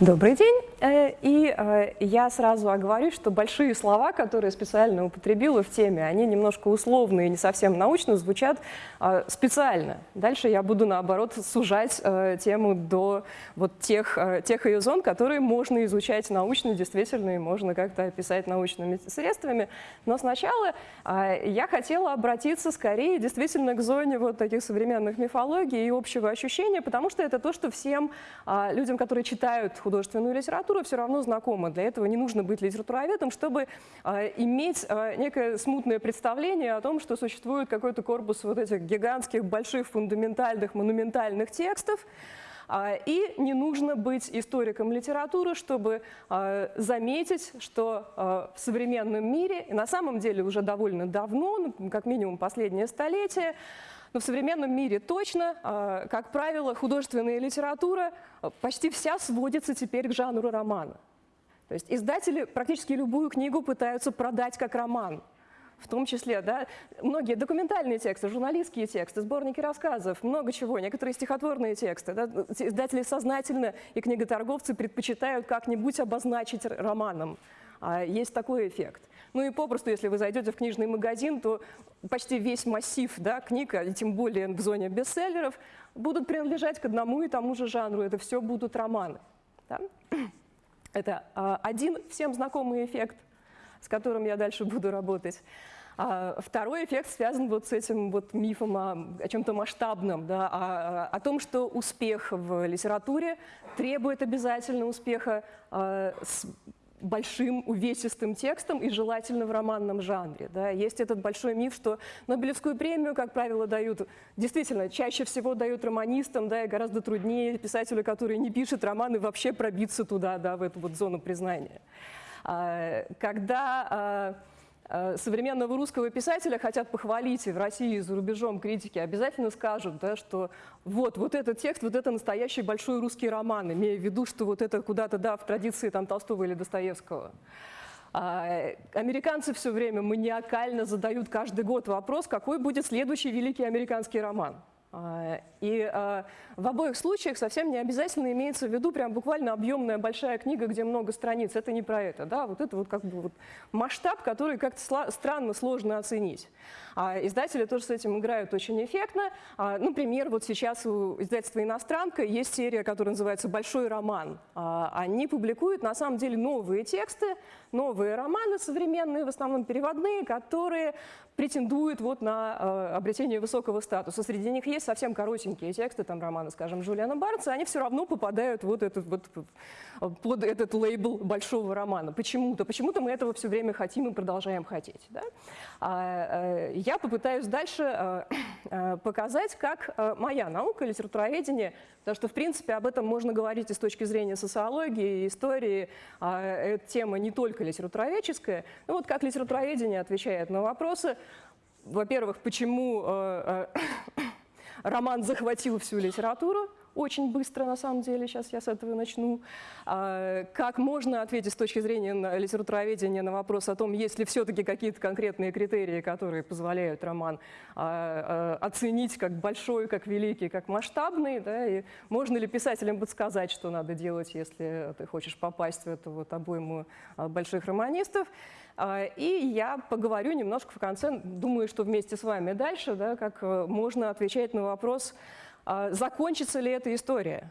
Добрый день. Э, и э, я сразу оговорюсь, что большие слова, которые специально употребила в теме, они немножко условные, не совсем научно звучат э, специально. Дальше я буду, наоборот, сужать тему до вот тех, тех ее зон, которые можно изучать научно, действительно, и можно как-то описать научными средствами. Но сначала я хотела обратиться скорее действительно к зоне вот таких современных мифологий и общего ощущения, потому что это то, что всем людям, которые читают художественную литературу, все равно знакома. Для этого не нужно быть литературоведом, чтобы э, иметь э, некое смутное представление о том, что существует какой-то корпус вот этих гигантских, больших, фундаментальных, монументальных текстов, и не нужно быть историком литературы, чтобы заметить, что в современном мире, на самом деле уже довольно давно, ну, как минимум последнее столетие, но в современном мире точно, а, как правило, художественная литература а, почти вся сводится теперь к жанру романа. То есть издатели практически любую книгу пытаются продать как роман. В том числе, да, многие документальные тексты, журналистские тексты, сборники рассказов, много чего, некоторые стихотворные тексты. Да, издатели сознательно и книготорговцы предпочитают как-нибудь обозначить романом. А, есть такой эффект. Ну и попросту, если вы зайдете в книжный магазин, то почти весь массив да, книг, и тем более в зоне бестселлеров, будут принадлежать к одному и тому же жанру. Это все будут романы. Да? Это а, один всем знакомый эффект, с которым я дальше буду работать. А второй эффект связан вот с этим вот мифом о, о чем-то масштабном, да, о, о том, что успех в литературе требует обязательно успеха а, с большим увесистым текстом и желательно в романном жанре. Да. Есть этот большой миф, что Нобелевскую премию, как правило, дают, действительно, чаще всего дают романистам, да, и гораздо труднее писателю, который не пишет романы, вообще пробиться туда, да, в эту вот зону признания. А, когда а, современного русского писателя хотят похвалить и в России, и за рубежом критики, обязательно скажут, да, что вот, вот этот текст, вот это настоящий большой русский роман, имея в виду, что вот это куда-то да, в традиции там, Толстого или Достоевского. А, американцы все время маниакально задают каждый год вопрос, какой будет следующий великий американский роман. А, и а, в обоих случаях совсем не обязательно имеется в виду прям буквально объемная большая книга, где много страниц. Это не про это. Да? Вот это вот как бы вот масштаб, который как-то странно сложно оценить. А издатели тоже с этим играют очень эффектно. А, например, вот сейчас у издательства «Иностранка» есть серия, которая называется «Большой роман». А, они публикуют на самом деле новые тексты, новые романы современные, в основном переводные, которые претендуют вот на э, обретение высокого статуса. Среди них есть совсем коротенькие тексты, там романы, скажем, Джулиана Барнса, они все равно попадают вот этот, вот, под этот лейбл большого романа. Почему-то. Почему-то мы этого все время хотим и продолжаем хотеть. Да? А, э, я попытаюсь дальше э, э, показать, как э, моя наука, литературоведение, потому что, в принципе, об этом можно говорить и с точки зрения социологии, истории. А, эта тема не только литературоведческая. Ну вот как литературоведение отвечает на вопросы, во-первых, почему роман захватил всю литературу, очень быстро, на самом деле, сейчас я с этого начну. А, как можно ответить с точки зрения литературоведения на вопрос о том, есть ли все-таки какие-то конкретные критерии, которые позволяют роман а, а, оценить как большой, как великий, как масштабный, да, и можно ли писателям подсказать, что надо делать, если ты хочешь попасть в эту вот обойму больших романистов. И я поговорю немножко в конце, думаю, что вместе с вами дальше, да, как э, можно отвечать на вопрос, а закончится ли эта история?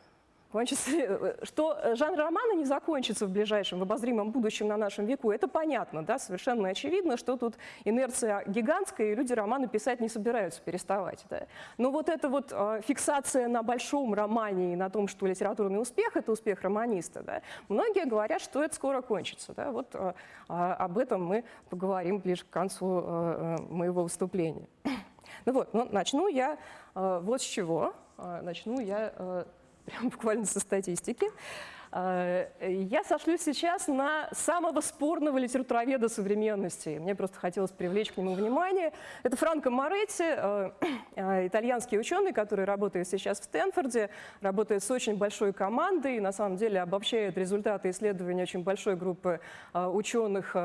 Кончится ли, что жанр романа не закончится в ближайшем, в обозримом будущем на нашем веку, это понятно, да, совершенно очевидно, что тут инерция гигантская, и люди романы писать не собираются переставать. Да. Но вот эта вот э, фиксация на большом романе и на том, что литературный успех – это успех романиста, да, многие говорят, что это скоро кончится. Да. Вот э, об этом мы поговорим ближе к концу э, моего выступления. Ну вот, ну, начну я э, вот с чего. Э, начну я э, прям буквально со статистики. Э, я сошлюсь сейчас на самого спорного литературоведа современности. Мне просто хотелось привлечь к нему внимание. Это Франко Моретти, э, э, итальянский ученый, который работает сейчас в Стэнфорде, работает с очень большой командой, и на самом деле обобщает результаты исследования очень большой группы ученых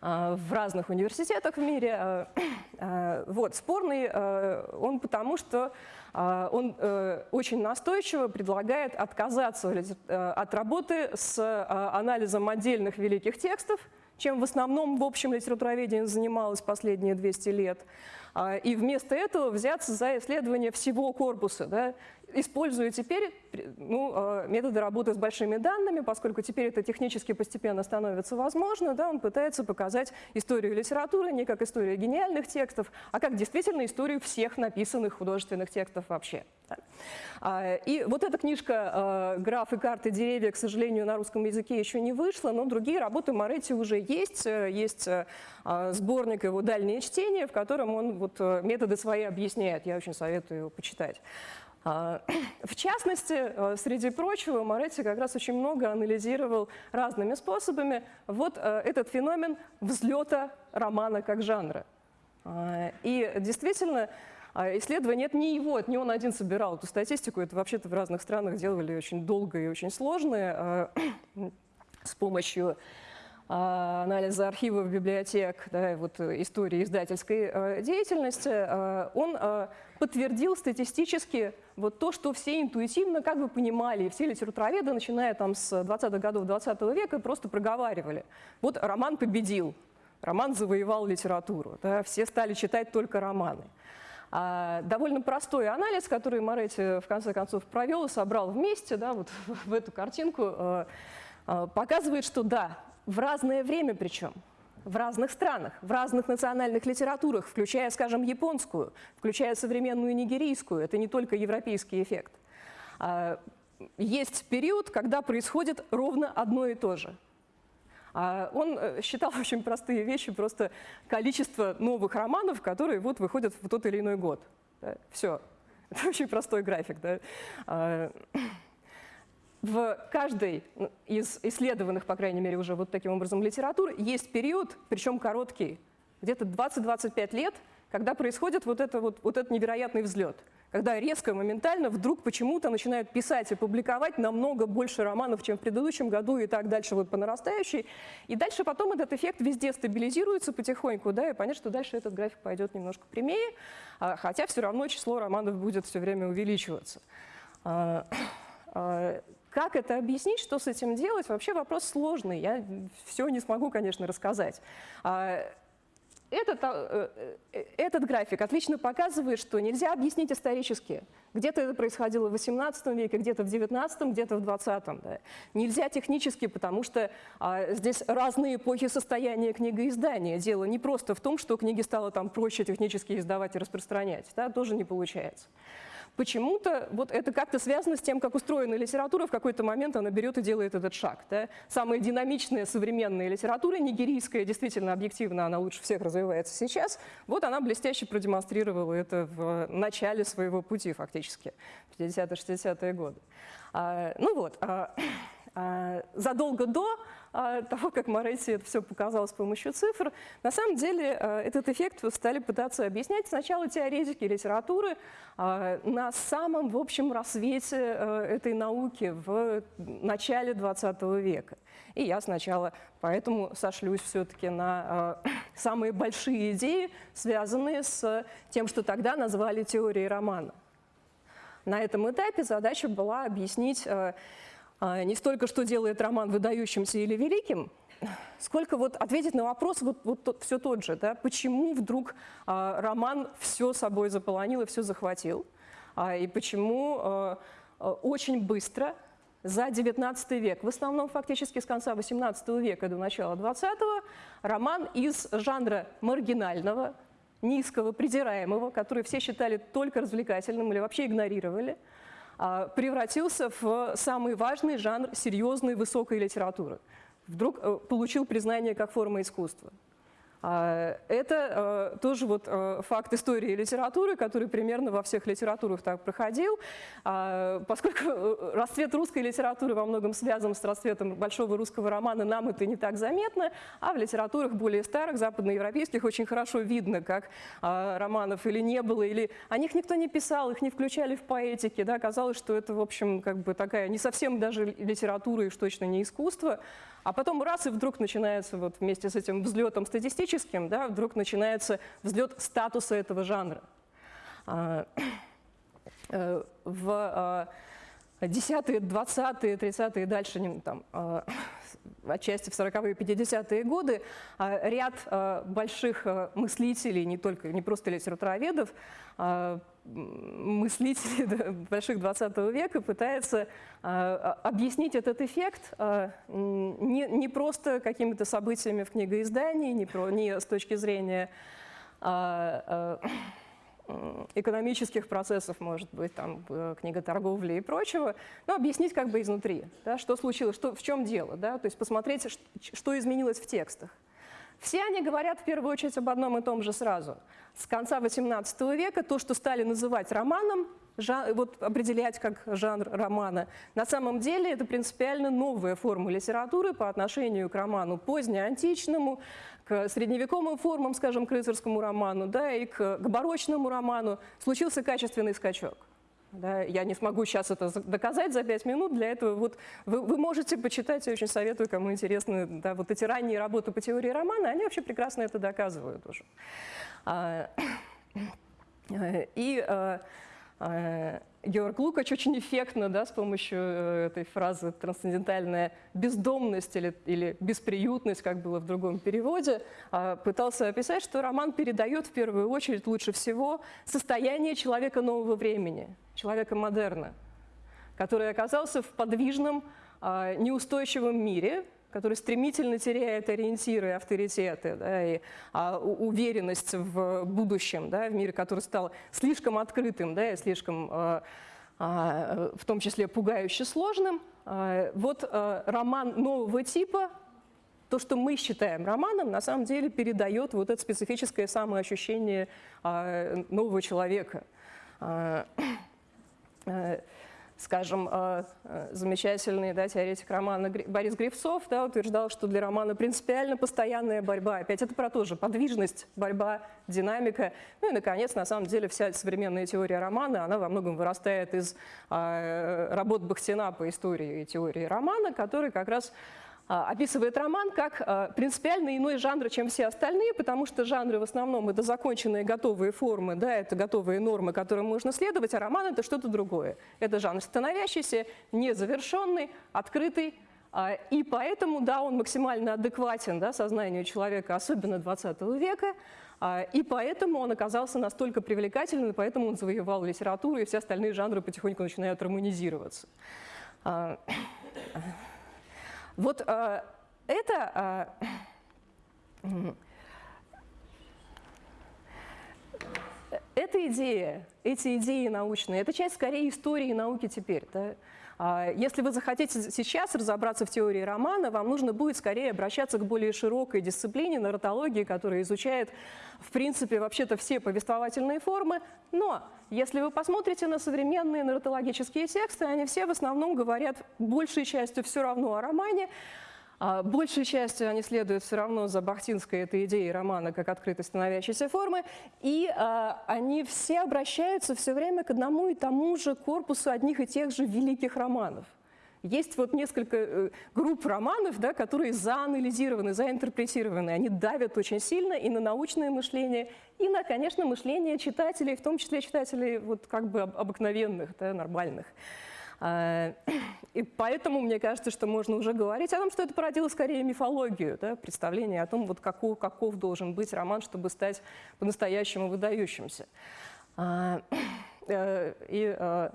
в разных университетах в мире. Вот, спорный он потому, что он очень настойчиво предлагает отказаться от работы с анализом отдельных великих текстов, чем в основном в общем литературоведении занималась последние 200 лет. А, и вместо этого взяться за исследование всего корпуса, да, используя теперь ну, а, методы работы с большими данными, поскольку теперь это технически постепенно становится возможно, да, он пытается показать историю литературы не как историю гениальных текстов, а как действительно историю всех написанных художественных текстов вообще. А, и вот эта книжка «Графы, карты, деревья», к сожалению, на русском языке еще не вышла, но другие работы Моретти уже есть. Есть сборник его «Дальнее чтение», в котором он вот э, методы свои объясняет. Я очень советую его почитать. А, в частности, э, среди прочего, Моретти как раз очень много анализировал разными способами вот э, этот феномен взлета романа как жанра. А, и действительно, а, исследование это не его, это не он один собирал эту статистику, это вообще-то в разных странах делали очень долго и очень сложно с помощью а, анализа архивов, библиотек, да, вот, э, истории издательской э, деятельности, э, он подтвердил статистически вот то, что все интуитивно как бы понимали, и все литературоведы, начиная там с 20-х годов 20 -го века, просто проговаривали. Вот роман победил, роман завоевал литературу, да, все стали читать только романы. А, довольно простой анализ, который Моретти в конце концов провел и собрал вместе, да, вот в эту картинку, показывает, что да, в разное время причем, в разных странах, в разных национальных литературах, включая, скажем, японскую, включая современную нигерийскую. Это не только европейский эффект. А, есть период, когда происходит ровно одно и то же. А он э, считал очень простые вещи, просто количество новых романов, которые вот выходят в тот или иной год. Все. Это очень простой график. Да? А, в каждой из исследованных, по крайней мере, уже вот таким образом литератур есть период, причем короткий, где-то 20-25 лет, когда происходит вот, это вот, вот этот невероятный взлет, когда резко, моментально вдруг почему-то начинают писать и публиковать намного больше романов, чем в предыдущем году и так дальше вот по нарастающей. И дальше потом этот эффект везде стабилизируется потихоньку, да, и понятно, что дальше этот график пойдет немножко прямее, а, хотя все равно число романов будет все время увеличиваться. Как это объяснить, что с этим делать, вообще вопрос сложный. Я все не смогу, конечно, рассказать. А, этот, а, э, этот график отлично показывает, что нельзя объяснить исторически. Где-то это происходило в XVIII веке, где-то в XIX, где-то в XX. Да. Нельзя технически, потому что а, здесь разные эпохи состояния книгоиздания. Дело не просто в том, что книги стало там проще технически издавать и распространять. Да, тоже не получается почему-то вот это как-то связано с тем, как устроена литература, в какой-то момент она берет и делает этот шаг. Да? Самая динамичная современная литература, нигерийская, действительно объективно, она лучше всех развивается сейчас, вот она блестяще продемонстрировала это в начале своего пути фактически, 50-60-е годы. А, ну вот, а, а, задолго до того, как Моретти это все показал с помощью цифр, на самом деле а, этот эффект стали пытаться объяснять сначала теоретики литературы на самом, в общем, рассвете этой науки в начале 20 века. И я сначала поэтому сошлюсь все-таки на самые большие идеи, связанные с тем, что тогда назвали теорией романа. На этом этапе задача была объяснить а, не столько, что делает роман выдающимся или великим, сколько вот ответить на вопрос вот, вот тот, все тот же, да, почему вдруг а, роман все собой заполонил и все захватил, а, и почему а, а очень быстро за XIX век, в основном фактически с конца XVIII века до начала XX, роман из жанра маргинального, низкого, придираемого, который все считали только развлекательным или вообще игнорировали, а, превратился в самый важный жанр серьезной высокой литературы. Вдруг э, получил признание как форма искусства. А, это э, тоже вот э, факт истории литературы, который примерно во всех литературах так проходил, а, поскольку э, расцвет русской литературы во многом связан с расцветом большого русского романа, нам это не так заметно, а в литературах более старых, западноевропейских, очень хорошо видно, как а, романов или не было, или о них никто не писал, их не включали в поэтике, да, казалось, что это, в общем, как бы такая не совсем даже литература и уж точно не искусство, А потом раз, и вдруг начинается вот вместе с этим взлетом статистическим, да, вдруг начинается взлет статуса этого жанра. А, э, в 10-е, 20-е, 30-е и дальше, там, а, отчасти в 40-е, 50-е годы, а, ряд больших мыслителей, не только, не просто литературоведов, мыслителей больших 20 века пытается объяснить этот эффект не, не просто какими-то событиями в книгоиздании, не, не с точки зрения экономических процессов, может быть, там, э, книга торговли и прочего, но объяснить как бы изнутри, да, что случилось, что, в чем дело, да, то есть посмотреть, что изменилось в текстах. Все они говорят в первую очередь об одном и том же сразу. С конца XVIII века то, что стали называть романом, жан, вот определять как жанр романа, на самом деле это принципиально новая форма литературы по отношению к роману позднеантичному, к средневековым формам, скажем, к рыцарскому роману, да, и к, к барочному роману. Случился качественный скачок. Да, я не смогу сейчас это доказать за пять минут, для этого вот вы, вы можете почитать, я очень советую, кому интересны да, вот эти ранние работы по теории романа, они вообще прекрасно это доказывают уже. А, и а, а, Георг Лукач очень эффектно да, с помощью э, этой фразы «трансцендентальная бездомность» или, или «бесприютность», как было в другом переводе, а, пытался описать, что роман передает в первую очередь лучше всего состояние человека нового времени, человека модерна, который оказался в подвижном, а, неустойчивом мире, который стремительно теряет ориентиры, авторитеты да, и а, уверенность в будущем, да, в мире, который стал слишком открытым да, и слишком, а, а, в том числе, пугающе сложным. А, вот а, роман нового типа, то, что мы считаем романом, на самом деле передает вот это специфическое самоощущение а, нового человека. А, а, скажем, э, э, замечательный да, теоретик романа Борис Грифцов да, утверждал, что для романа принципиально постоянная борьба. Опять это про то же, подвижность, борьба, динамика. Ну и, наконец, на самом деле вся современная теория романа, она во многом вырастает из э, работ Бахтина по истории и теории романа, который как раз а, описывает роман как а, принципиально иной жанр, чем все остальные, потому что жанры в основном это законченные готовые формы, да, это готовые нормы, которым можно следовать, а роман это что-то другое. Это жанр становящийся, незавершенный, открытый, а, и поэтому, да, он максимально адекватен да, сознанию человека, особенно 20 века, и поэтому он оказался настолько привлекательным, и поэтому он завоевал литературу, и все остальные жанры потихоньку начинают романизироваться. Вот э, это... Э, эта идея, эти идеи научные, это часть скорее истории науки теперь. Да? А, если вы захотите сейчас разобраться в теории романа, вам нужно будет скорее обращаться к более широкой дисциплине нарратологии, которая изучает, в принципе, вообще-то все повествовательные формы. Но если вы посмотрите на современные нарратологические тексты, они все в основном говорят большей частью все равно о романе, большей частью они следуют все равно за бахтинской этой идеей романа как открытой становящейся формы, и а, они все обращаются все время к одному и тому же корпусу одних и тех же великих романов. Есть вот несколько э, групп романов, да, которые заанализированы, заинтерпретированы. Они давят очень сильно и на научное мышление, и на, конечно, мышление читателей, в том числе читателей вот как бы обыкновенных, да, нормальных. А, и поэтому мне кажется, что можно уже говорить о том, что это породило скорее мифологию, да, представление о том, вот каков, каков должен быть роман, чтобы стать по-настоящему выдающимся. А, э, и э,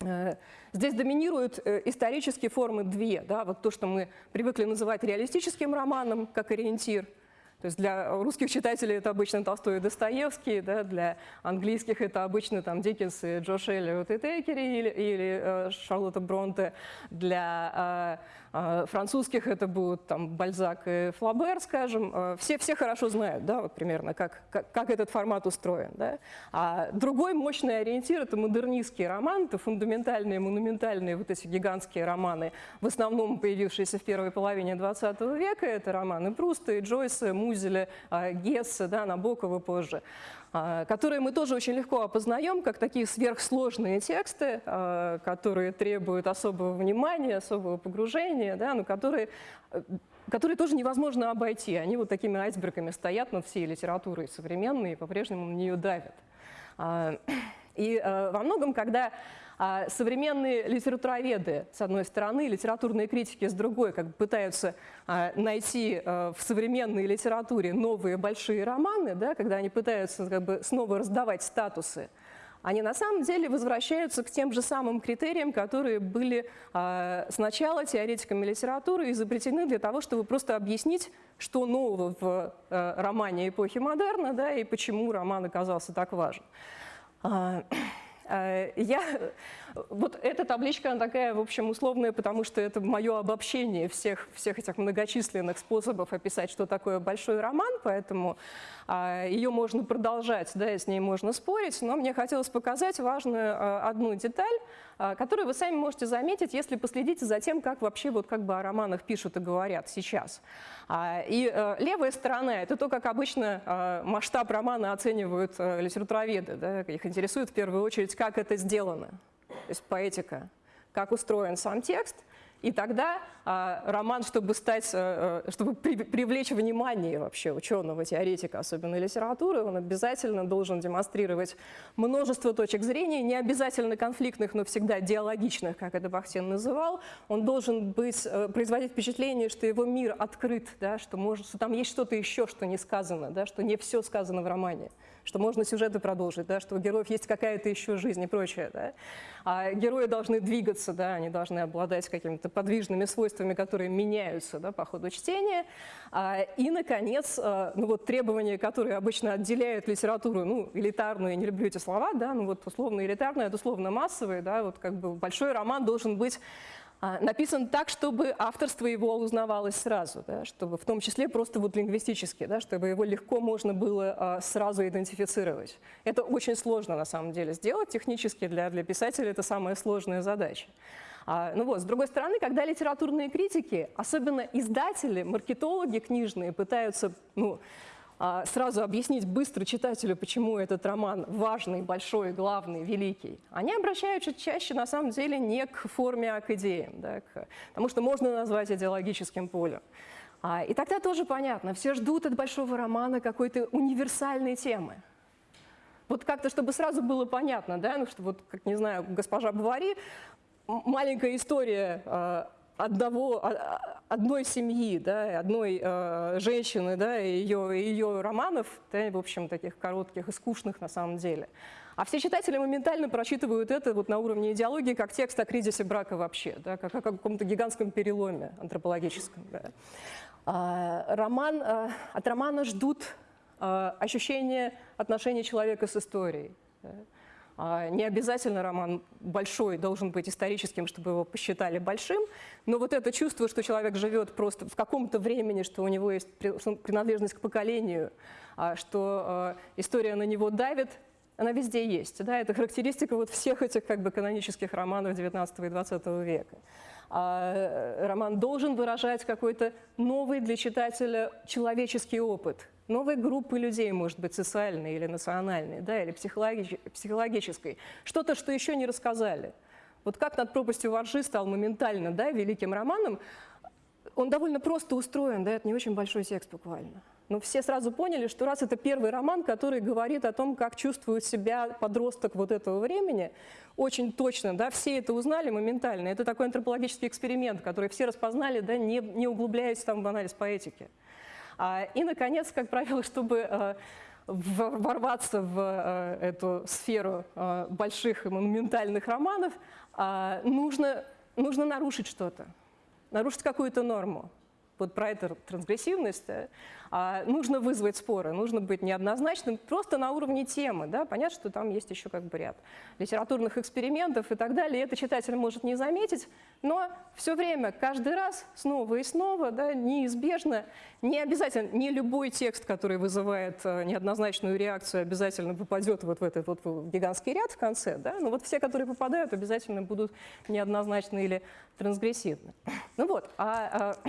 э, Здесь доминируют исторические формы две. Да, вот то, что мы привыкли называть реалистическим романом, как ориентир – то есть для русских читателей это обычно Толстой и Достоевский, да, для английских это обычно там Диккенс и Джош Эллиот и Тейкери или, или э, Шарлотта Бронте, для э, французских это будут там Бальзак и Флабер, скажем. Э, все, все хорошо знают, да, вот примерно, как, как, как этот формат устроен. Да. А другой мощный ориентир – это модернистский роман, это фундаментальные, монументальные вот эти гигантские романы, в основном появившиеся в первой половине 20 века. Это романы Пруста и Джойса, Музеля, Гесса, да, Набокова позже, а, которые мы тоже очень легко опознаем как такие сверхсложные тексты, а, которые требуют особого внимания, особого погружения, да, ну, которые, э, которые тоже невозможно обойти. Они вот такими айсбергами стоят над всей литературой современной и по-прежнему на нее давят. И э, во многом, когда а, современные литературоведы, с одной стороны, литературные критики, с другой, как бы пытаются а, найти а, в современной литературе новые большие романы, да, когда они пытаются как бы, снова раздавать статусы, они на самом деле возвращаются к тем же самым критериям, которые были э, сначала теоретиками литературы изобретены для того, чтобы просто объяснить, что нового в э, романе эпохи модерна да, и почему роман оказался так важен. Э, я, вот эта табличка, она такая, в общем, условная, потому что это мое обобщение всех, всех этих многочисленных способов описать, что такое большой роман, поэтому а, ее можно продолжать, да, и с ней можно спорить, но мне хотелось показать важную а, одну деталь, а, которую вы сами можете заметить, если последите за тем, как вообще вот как бы о романах пишут и говорят сейчас. И э, левая сторона – это то, как обычно масштаб романа оценивают э, литературоведы. Да, их интересует в первую очередь, как это сделано, то есть поэтика, как устроен сам текст – и тогда а, роман, чтобы стать, а, чтобы при, привлечь внимание вообще ученого, теоретика, особенно литературы, он обязательно должен демонстрировать множество точек зрения, не обязательно конфликтных, но всегда диалогичных, как это Бахтин называл. Он должен быть, а, производить впечатление, что его мир открыт, да, что, может, что там есть что-то еще, что не сказано, да, что не все сказано в романе что можно сюжеты продолжить, да, что у героев есть какая-то еще жизнь и прочее. Да. А герои должны двигаться, да, они должны обладать какими-то подвижными свойствами, которые меняются да, по ходу чтения. А, и, наконец, а, ну, вот, требования, которые обычно отделяют литературу, ну, элитарную, я не люблю эти слова, да, ну вот условно элитарную, это условно массовый, да, вот как бы большой роман должен быть написан так, чтобы авторство его узнавалось сразу, да, чтобы в том числе просто вот лингвистически, да, чтобы его легко можно было а, сразу идентифицировать. Это очень сложно на самом деле сделать технически, для, для писателя это самая сложная задача. А, ну вот, с другой стороны, когда литературные критики, особенно издатели, маркетологи книжные, пытаются ну, а, сразу объяснить быстро читателю, почему этот роман важный, большой, главный, великий, они обращаются чаще, на самом деле, не к форме, а к идеям, да, к, потому что можно назвать идеологическим полем. А, и тогда тоже понятно, все ждут от большого романа какой-то универсальной темы. Вот как-то, чтобы сразу было понятно, да, ну что вот, как, не знаю, госпожа Бавари, маленькая история а, одного, одной семьи, да, одной э, женщины, да, и ее, ее романов, да, в общем, таких коротких и скучных на самом деле. А все читатели моментально прочитывают это вот на уровне идеологии как текст о кризисе брака вообще, да, как о каком-то гигантском переломе антропологическом. Да. А, роман, а, от романа ждут а, ощущения отношения человека с историей. Да. А, не обязательно роман большой должен быть историческим, чтобы его посчитали большим, но вот это чувство, что человек живет просто в каком-то времени, что у него есть принадлежность к поколению, а, что а, история на него давит, она везде есть. Да? Это характеристика вот всех этих как бы, канонических романов XIX и XX века. А роман должен выражать какой-то новый для читателя человеческий опыт – новой группы людей, может быть, социальной или национальной, да, или психологи психологической. Что-то, что еще не рассказали. Вот как «Над пропастью воржи» стал моментально да, великим романом, он довольно просто устроен, да, это не очень большой текст буквально. Но все сразу поняли, что раз это первый роман, который говорит о том, как чувствует себя подросток вот этого времени, очень точно, да, все это узнали моментально. Это такой антропологический эксперимент, который все распознали, да, не, не углубляясь там в анализ поэтики. А, и, наконец, как правило, чтобы э, ворваться в э, эту сферу э, больших и монументальных романов, а, нужно, нужно нарушить что-то, нарушить какую-то норму вот про эту трансгрессивность, а, нужно вызвать споры, нужно быть неоднозначным просто на уровне темы. Да? Понятно, что там есть еще как бы ряд литературных экспериментов и так далее. Это читатель может не заметить, но все время, каждый раз, снова и снова, да, неизбежно, не обязательно, не любой текст, который вызывает э, неоднозначную реакцию, обязательно попадет вот в этот вот гигантский ряд в конце. Да? Но вот все, которые попадают, обязательно будут неоднозначны или трансгрессивны. Ну вот, а, а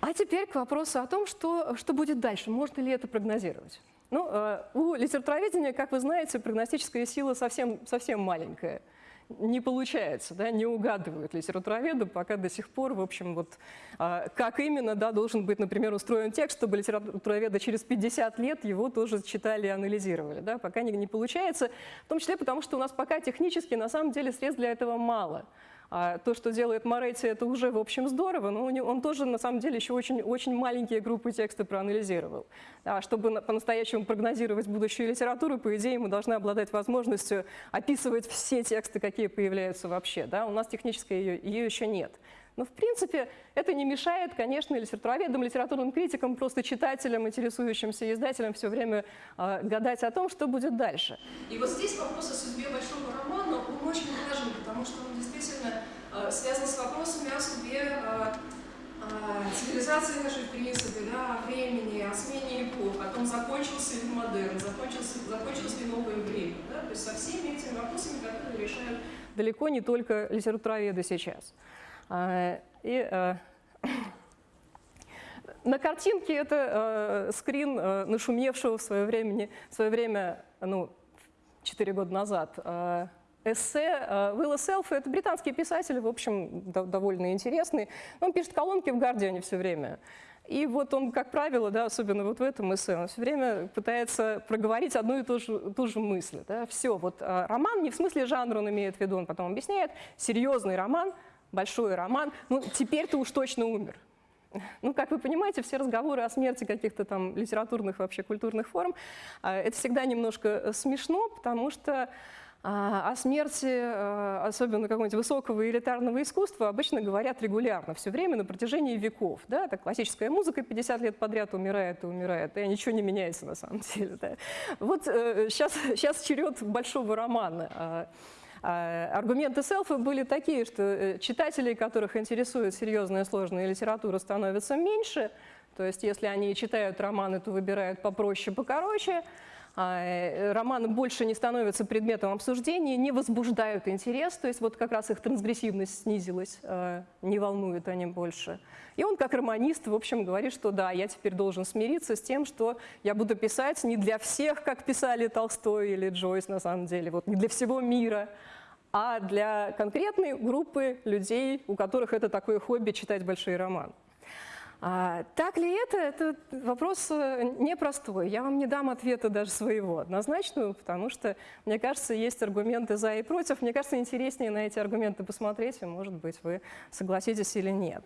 а теперь к вопросу о том, что, что будет дальше, можно ли это прогнозировать. Ну, э, у литературоведения, как вы знаете, прогностическая сила совсем, совсем маленькая. не получается, да, не угадывают литературоведы, пока до сих пор, в общем, вот а, как именно, да, должен быть, например, устроен текст, чтобы литературоведы через 50 лет его тоже читали и анализировали, да, пока не, не получается, в том числе потому, что у нас пока технически, на самом деле, средств для этого мало. А то, что делает Моретти, это уже, в общем, здорово, но он тоже, на самом деле, еще очень, очень маленькие группы текста проанализировал. А чтобы по-настоящему прогнозировать будущую литературу, по идее, мы должны обладать возможностью описывать все тексты, какие появляются вообще. Да? У нас технической ее, ее еще нет. Но, в принципе, это не мешает, конечно, литературоведам, литературным критикам, просто читателям, интересующимся издателям все время э, гадать о том, что будет дальше. И вот здесь вопрос о судьбе большого романа, он очень важен, потому что он действительно э, связан с вопросами о судьбе э, э, цивилизации нашей, в принципе, да, о времени, о смене эпох, о том, закончился ли модерн, закончился, закончилось ли новое время. Да? То есть со всеми этими вопросами, которые решают далеко не только литературоведы сейчас. И на картинке это э, скрин э, нашумевшего в свое, времени, в свое время, ну, 4 года назад, эссе Уилла Селфа. Это британский писатель, в общем, довольно интересный. Он пишет колонки в «Гардиане» все время. И вот он, как правило, да, особенно вот в этом эссе, он все время пытается проговорить одну и ту же, ту же мысль. Да. Все, вот роман не в смысле жанра он имеет в виду, он потом объясняет, серьезный роман – большой роман, ну, теперь ты уж точно умер. Ну, как вы понимаете, все разговоры о смерти каких-то там литературных, вообще культурных форм, а, это всегда немножко э, смешно, потому что о смерти, э, особенно какого-нибудь высокого элитарного искусства, обычно говорят регулярно, все время, на протяжении веков. Да? Это классическая музыка 50 лет подряд умирает и умирает, и ничего не меняется на самом деле. Да? Вот сейчас, э, сейчас черед большого романа. А, а, аргументы селфа были такие, что э, читателей, которых интересует серьезная сложная литература, становится меньше. То есть если они читают романы, то выбирают попроще, покороче. А, э, романы больше не становятся предметом обсуждения, не возбуждают интерес, то есть вот как раз их трансгрессивность снизилась, а, не волнуют они больше. И он как романист, в общем, говорит, что да, я теперь должен смириться с тем, что я буду писать не для всех, как писали Толстой или Джойс на самом деле, вот не для всего мира, а для конкретной группы людей, у которых это такое хобби читать большие романы. А, так ли это? Это вопрос э, непростой. Я вам не дам ответа даже своего однозначного, потому что, мне кажется, есть аргументы за и против. Мне кажется, интереснее на эти аргументы посмотреть, и, может быть, вы согласитесь или нет.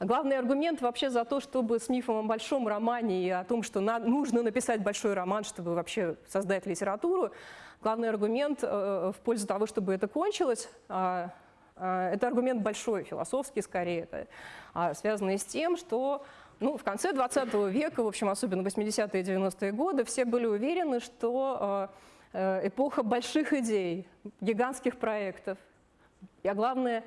Главный аргумент вообще за то, чтобы с мифом о большом романе и о том, что на, нужно написать большой роман, чтобы вообще создать литературу, главный аргумент э, в пользу того, чтобы это кончилось, э, это аргумент большой, философский скорее, это, а, связанный с тем, что ну, в конце 20 века, в общем, особенно 80-е и 90-е годы, все были уверены, что а, э, эпоха больших идей, гигантских проектов, а главное,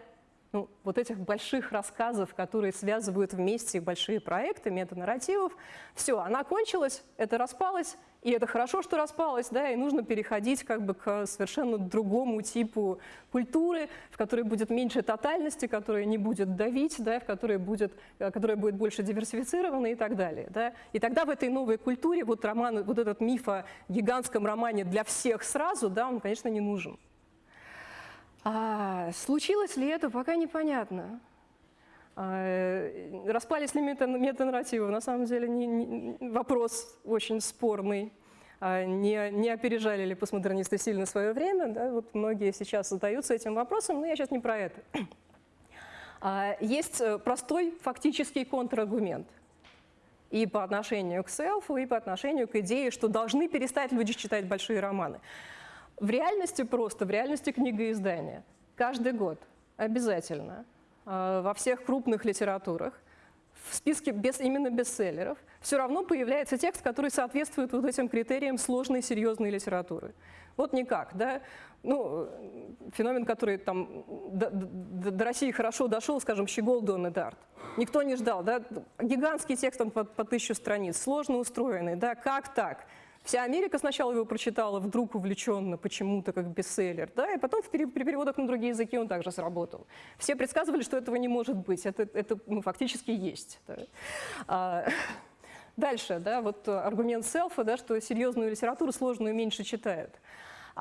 ну, вот этих больших рассказов, которые связывают вместе большие проекты, метанарративов, все, она кончилась, это распалось, и это хорошо, что распалось, да, и нужно переходить как бы к совершенно другому типу культуры, в которой будет меньше тотальности, которая не будет давить, да, в которой будет, которая будет больше диверсифицирована и так далее. Да. И тогда в этой новой культуре вот, роман, вот этот миф о гигантском романе для всех сразу, да, он, конечно, не нужен. А случилось ли это, пока непонятно. А, распались ли метанарративы? На самом деле не, не, вопрос очень спорный. А, не, не опережали ли постмодернисты сильно свое время? Да? Вот многие сейчас задаются этим вопросом, но я сейчас не про это. А, есть э, простой фактический контраргумент и по отношению к селфу, и по отношению к идее, что должны перестать люди читать большие романы. В реальности просто, в реальности книгоиздания. Каждый год обязательно э, во всех крупных литературах в списке без, именно бестселлеров все равно появляется текст, который соответствует вот этим критериям сложной, серьезной литературы. Вот никак, да? Ну, феномен, который там до, до, до России хорошо дошел, скажем, Щегол Дон Дарт. Никто не ждал, да? Гигантский текст там по, по тысячу страниц, сложно устроенный, да? Как так? Вся Америка сначала его прочитала вдруг увлеченно почему-то как бестселлер, да, и потом при переводах на другие языки он также сработал. Все предсказывали, что этого не может быть, это, это ну, фактически есть. Да. А, дальше, да, вот аргумент селфа, да, что серьезную литературу сложную меньше читают.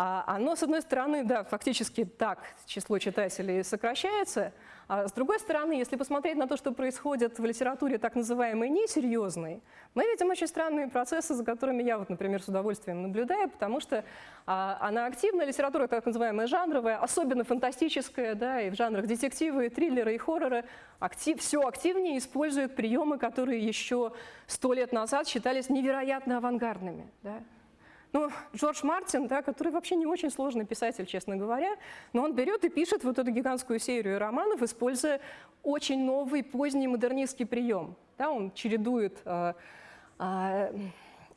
А оно, с одной стороны, да, фактически так число читателей сокращается, а с другой стороны, если посмотреть на то, что происходит в литературе так называемой несерьезной, мы видим очень странные процессы, за которыми я, вот, например, с удовольствием наблюдаю, потому что а, она активная, литература так называемая жанровая, особенно фантастическая, да, и в жанрах детективы, триллеры и хорроры, актив, все активнее использует приемы, которые еще сто лет назад считались невероятно авангардными. Да. Ну, Джордж Мартин, да, который вообще не очень сложный писатель, честно говоря, но он берет и пишет вот эту гигантскую серию романов, используя очень новый поздний модернистский прием. Да, он чередует э, э,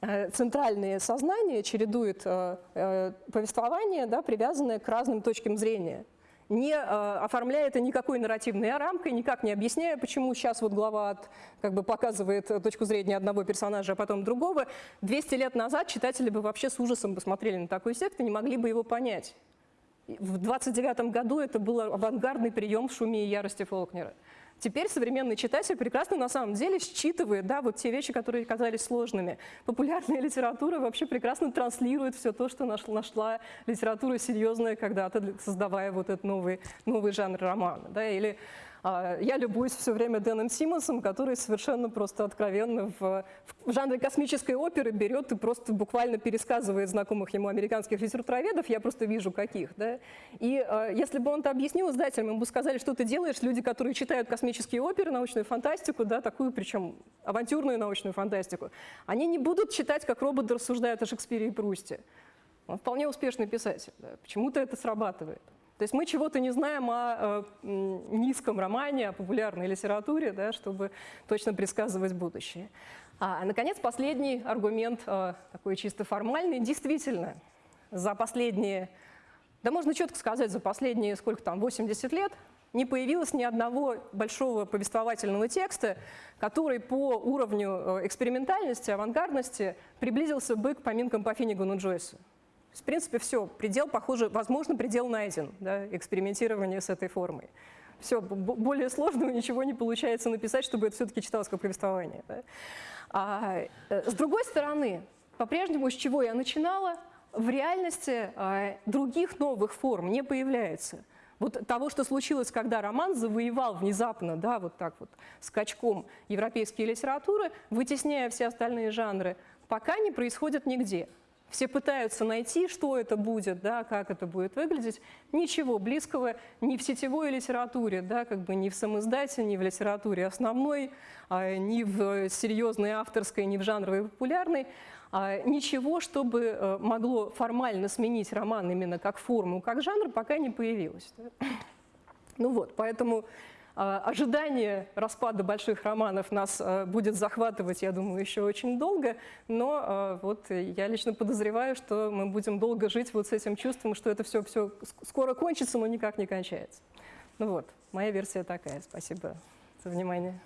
э центральные сознания, чередует э, э, повествование, да, привязанное к разным точкам зрения не э, оформляя это никакой нарративной рамкой, никак не объясняя, почему сейчас вот глава от, как бы показывает точку зрения одного персонажа, а потом другого. 200 лет назад читатели бы вообще с ужасом посмотрели на такой текст и не могли бы его понять. В 29 году это был авангардный прием в шуме и ярости Фолкнера. Теперь современный читатель прекрасно на самом деле считывает да, вот те вещи, которые казались сложными. Популярная литература вообще прекрасно транслирует все то, что нашла, нашла литература серьезная когда-то, создавая вот этот новый, новый жанр романа. Да, или я любуюсь все время Дэном Симмонсом, который совершенно просто откровенно в, в жанре космической оперы берет и просто буквально пересказывает знакомых ему американских литературоведов, я просто вижу каких. Да? И а, если бы он это объяснил издателям, ему бы сказали, что ты делаешь, люди, которые читают космические оперы, научную фантастику, да, такую причем авантюрную научную фантастику, они не будут читать, как роботы рассуждают о Шекспире и Прусте. Он вполне успешный писатель. Да? Почему-то это срабатывает. То есть мы чего-то не знаем о э, низком романе, о популярной литературе, да, чтобы точно предсказывать будущее. А, наконец, последний аргумент, э, такой чисто формальный. Действительно, за последние, да можно четко сказать, за последние, сколько там, 80 лет, не появилось ни одного большого повествовательного текста, который по уровню э, экспериментальности, авангардности приблизился бы к поминкам по Финнигану Джойсу. В принципе, все, предел, похоже, возможно, предел найден, да, экспериментирование с этой формой. Все, более сложного ничего не получается написать, чтобы это все-таки читалось как повествование. Да. А, э, с другой стороны, по-прежнему, с чего я начинала, в реальности а, других новых форм не появляется. Вот того, что случилось, когда роман завоевал внезапно, да, вот так вот, скачком европейские литературы, вытесняя все остальные жанры, пока не происходит нигде. Все пытаются найти, что это будет, да, как это будет выглядеть. Ничего близкого ни в сетевой литературе, да, как бы ни в самоиздате, ни в литературе основной, а, ни в серьезной авторской, ни в жанровой популярной. А, ничего, чтобы э, могло формально сменить роман именно как форму, как жанр, пока не появилось. Ну вот, поэтому ожидание распада больших романов нас а, будет захватывать, я думаю, еще очень долго, но а, вот я лично подозреваю, что мы будем долго жить вот с этим чувством, что это все, все скоро кончится, но никак не кончается. Ну вот, моя версия такая. Спасибо за внимание.